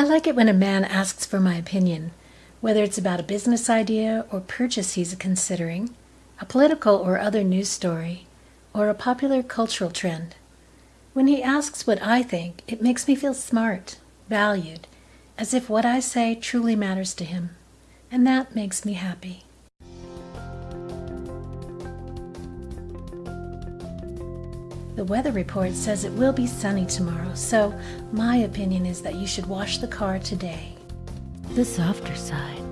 I like it when a man asks for my opinion, whether it's about a business idea or purchase he's considering, a political or other news story, or a popular cultural trend. When he asks what I think, it makes me feel smart, valued, as if what I say truly matters to him. And that makes me happy. The weather report says it will be sunny tomorrow, so my opinion is that you should wash the car today. The softer side.